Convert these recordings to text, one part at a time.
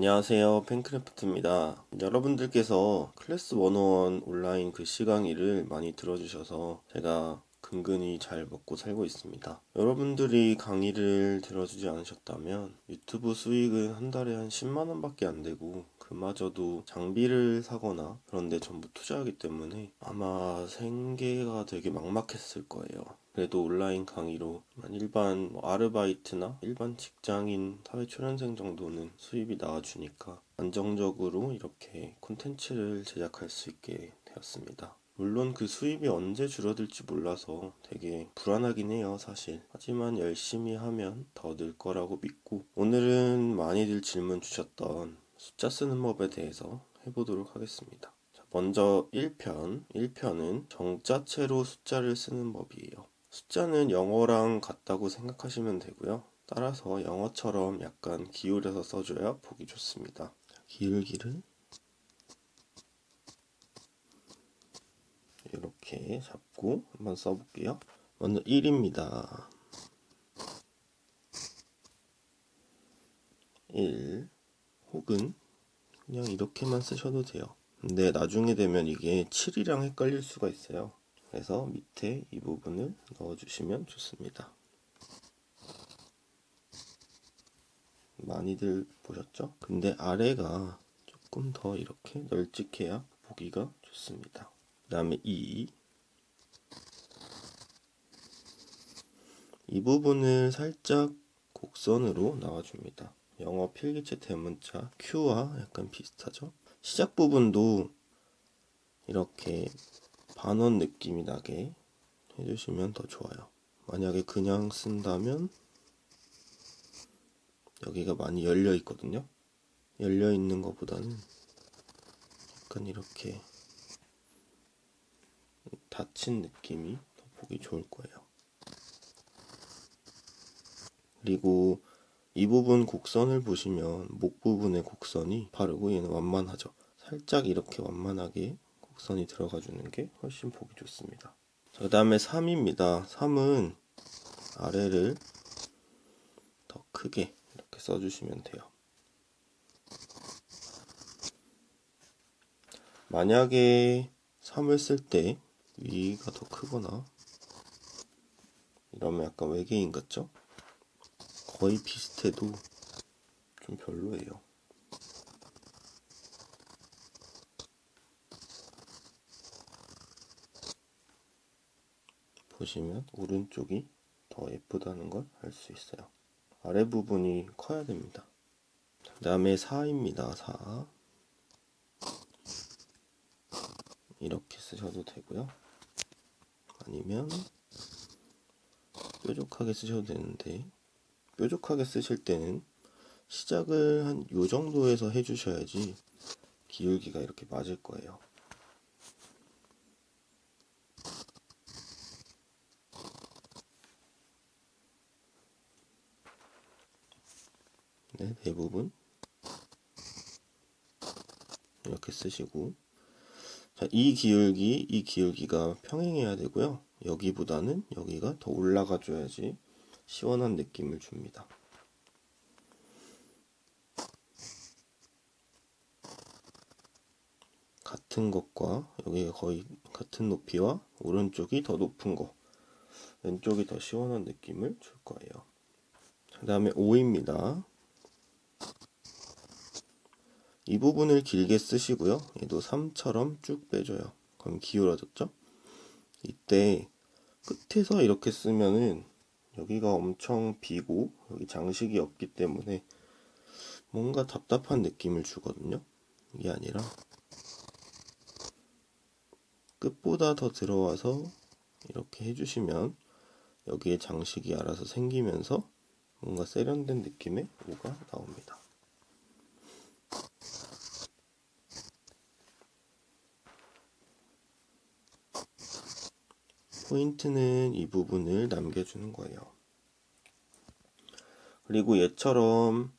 안녕하세요. 팬크래프트입니다. 여러분들께서 클래스 101 온라인 글씨 강의를 많이 들어주셔서 제가 근근히 잘 먹고 살고 있습니다. 여러분들이 강의를 들어주지 않으셨다면 유튜브 수익은 한 달에 한 10만원 밖에 안 되고 그마저도 장비를 사거나 그런데 전부 투자하기 때문에 아마 생계가 되게 막막했을 거예요 그래도 온라인 강의로 일반 뭐 아르바이트나 일반 직장인 사회초년생 정도는 수입이 나와주니까 안정적으로 이렇게 콘텐츠를 제작할 수 있게 되었습니다. 물론 그 수입이 언제 줄어들지 몰라서 되게 불안하긴 해요, 사실. 하지만 열심히 하면 더 늘 거라고 믿고, 오늘은 많이들 질문 주셨던 숫자 쓰는 법에 대해서 해보도록 하겠습니다. 먼저 1편. 1편은 정자체로 숫자를 쓰는 법이에요. 숫자는 영어랑 같다고 생각하시면 되고요. 따라서 영어처럼 약간 기울여서 써줘야 보기 좋습니다. 기울기를 이렇게 잡고 한번 써볼게요. 먼저 1입니다. 1 혹은 그냥 이렇게만 쓰셔도 돼요. 근데 나중에 되면 이게 7이랑 헷갈릴 수가 있어요. 그래서 밑에 이 부분을 넣어주시면 좋습니다. 많이들 보셨죠? 근데 아래가 조금 더 이렇게 널찍해야 보기가 좋습니다. 그 다음에 2. 이 부분을 살짝 곡선으로 나와줍니다. 영어 필기체 대문자 Q와 약간 비슷하죠? 시작 부분도 이렇게 반원 느낌이 나게 해주시면 더 좋아요. 만약에 그냥 쓴다면 여기가 많이 열려 있거든요. 열려 있는 것보다는 약간 이렇게 닫힌 느낌이 더 보기 좋을 거예요. 그리고 이 부분 곡선을 보시면 목 부분의 곡선이 바르고 얘는 완만하죠. 살짝 이렇게 완만하게 곡선이 들어가 주는 게 훨씬 보기 좋습니다. 그 다음에 3입니다. 3은 아래를 더 크게 이렇게 써주시면 돼요. 만약에 3을 쓸 때 위가 더 크거나 이러면 약간 외계인 같죠? 거의 비슷해도 좀 별로예요. 보시면 오른쪽이 더 예쁘다는 걸 알 수 있어요. 아래 부분이 커야 됩니다. 그 다음에 4입니다. 4 이렇게 쓰셔도 되고요. 아니면 뾰족하게 쓰셔도 되는데 뾰족하게 쓰실 때는 시작을 한 요 정도에서 해주셔야지 기울기가 이렇게 맞을 거예요. 네, 대부분 이렇게 쓰시고 자, 이 기울기, 이 기울기가 평행해야 되고요. 여기보다는 여기가 더 올라가 줘야지 시원한 느낌을 줍니다. 같은 것과 여기가 거의 같은 높이와 오른쪽이 더 높은 거 왼쪽이 더 시원한 느낌을 줄 거예요. 그 다음에 5입니다. 이 부분을 길게 쓰시고요. 얘도 3처럼 쭉 빼줘요. 그럼 기울어졌죠? 이때 끝에서 이렇게 쓰면은 여기가 엄청 비고 여기 장식이 없기 때문에 뭔가 답답한 느낌을 주거든요. 이게 아니라 끝보다 더 들어와서 이렇게 해주시면 여기에 장식이 알아서 생기면서 뭔가 세련된 느낌의 오가 나옵니다. 포인트는 이 부분을 남겨주는 거예요. 그리고 얘처럼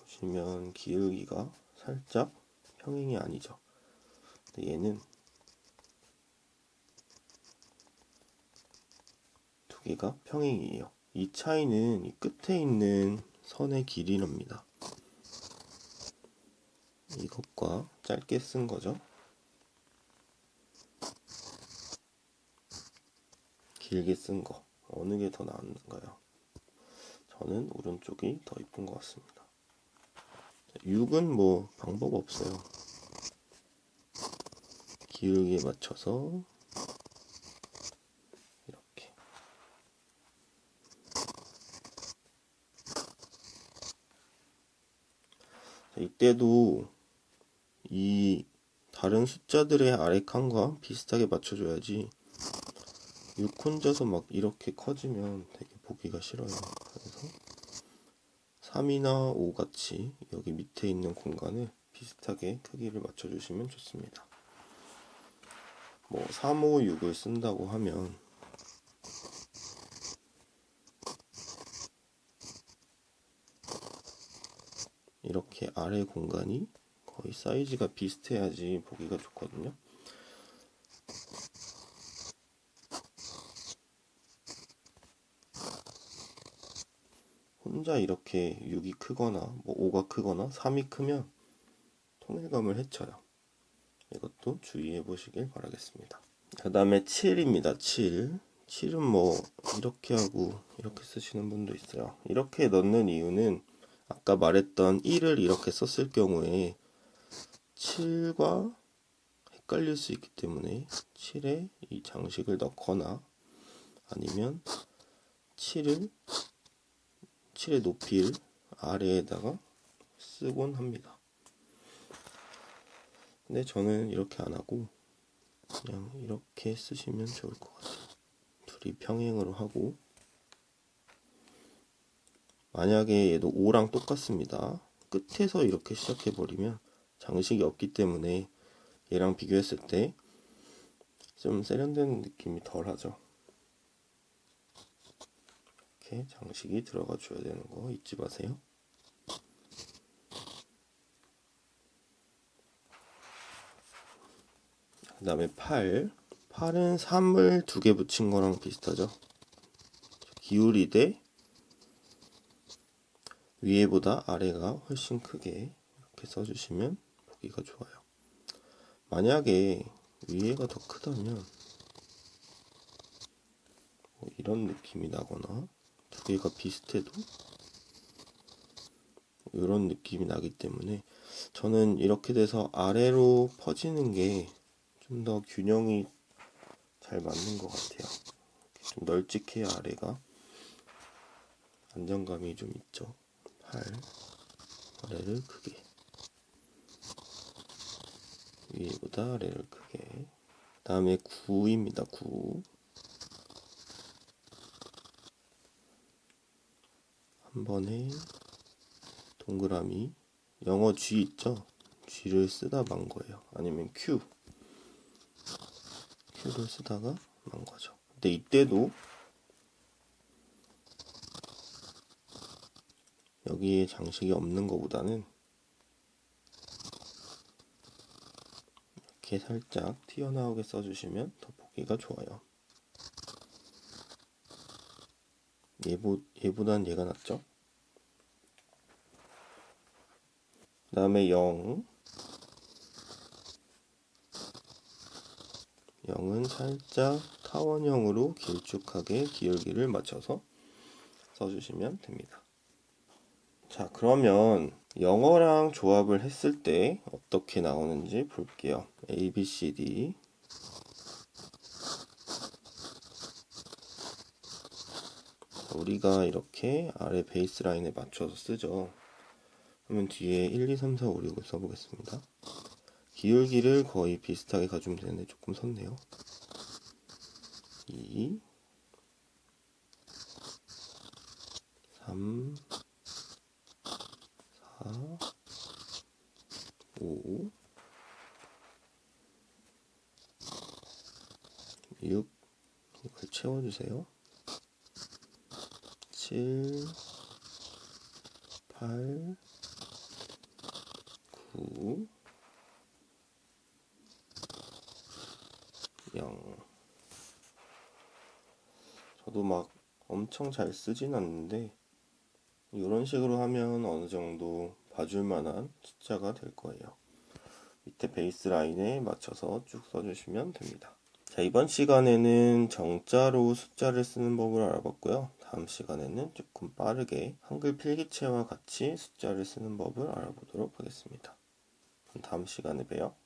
보시면 기울기가 살짝 평행이 아니죠. 얘는 두 개가 평행이에요. 이 차이는 이 끝에 있는 선의 길이랍니다. 이것과 짧게 쓴 거죠. 길게 쓴 거. 어느 게 더 나은가요? 저는 오른쪽이 더 이쁜 것 같습니다. 6은 뭐 방법 없어요. 기울기에 맞춰서 이렇게 자, 이때도 이 다른 숫자들의 아래 칸과 비슷하게 맞춰줘야지 6 혼자서 막 이렇게 커지면 되게 보기가 싫어요. 그래서 3이나 5 같이 여기 밑에 있는 공간을 비슷하게 크기를 맞춰주시면 좋습니다. 뭐 3, 5, 6을 쓴다고 하면 이렇게 아래 공간이 거의 사이즈가 비슷해야지 보기가 좋거든요. 혼자 이렇게 6이 크거나 뭐 5가 크거나 3이 크면 통일감을 해쳐요. 이것도 주의해 보시길 바라겠습니다. 그 다음에 7입니다. 7. 7은 뭐 이렇게 하고 이렇게 쓰시는 분도 있어요. 이렇게 넣는 이유는 아까 말했던 1을 이렇게 썼을 경우에 7과 헷갈릴 수 있기 때문에 7에 이 장식을 넣거나 아니면 7을 7의 높이를 아래에다가 쓰곤 합니다. 근데 저는 이렇게 안 하고 그냥 이렇게 쓰시면 좋을 것 같아요. 둘이 평행으로 하고 만약에 얘도 5랑 똑같습니다. 끝에서 이렇게 시작해 버리면 장식이 없기 때문에 얘랑 비교했을 때 좀 세련된 느낌이 덜하죠. 이렇게 장식이 들어가 줘야 되는 거 잊지 마세요. 그 다음에 8. 8은 3을 두 개 붙인 거랑 비슷하죠. 기울이대 위에보다 아래가 훨씬 크게 이렇게 써주시면 보기가 좋아요. 만약에 위에가 더 크다면 뭐 이런 느낌이 나거나 두 개가 비슷해도 이런 느낌이 나기 때문에 저는 이렇게 돼서 아래로 퍼지는 게 좀 더 균형이 잘 맞는 것 같아요. 좀 널찍해야 아래가 안정감이 좀 있죠. 8 아래를 크게 위보다 아래를 크게 다음에 9입니다. 9 한 번에 동그라미 영어 G 있죠? G를 쓰다 만 거예요. 아니면 Q Q를 쓰다가 만 거죠. 근데 이때도 여기에 장식이 없는 것보다는 이렇게 살짝 튀어나오게 써주시면 더 보기가 좋아요. 얘보, 얘보단 얘가 낫죠? 그 다음에 0 0은 살짝 타원형으로 길쭉하게 기울기를 맞춰서 써주시면 됩니다. 자 그러면 영어랑 조합을 했을 때 어떻게 나오는지 볼게요. A, B, C, D 우리가 이렇게 아래 베이스 라인에 맞춰서 쓰죠. 그러면 뒤에 1, 2, 3, 4, 5, 6을 써보겠습니다. 기울기를 거의 비슷하게 가주면 되는데 조금 섰네요. 2 3 4 5 6 이걸 채워주세요. 7 8 9 0 저도 막 엄청 잘 쓰진 않는데 이런 식으로 하면 어느 정도 봐줄 만한 숫자가 될 거예요. 밑에 베이스 라인에 맞춰서 쭉 써주시면 됩니다. 자, 이번 시간에는 정자로 숫자를 쓰는 법을 알아봤고요. 다음 시간에는 조금 빠르게 한글 필기체와 같이 숫자를 쓰는 법을 알아보도록 하겠습니다. 다음 시간에 봬요.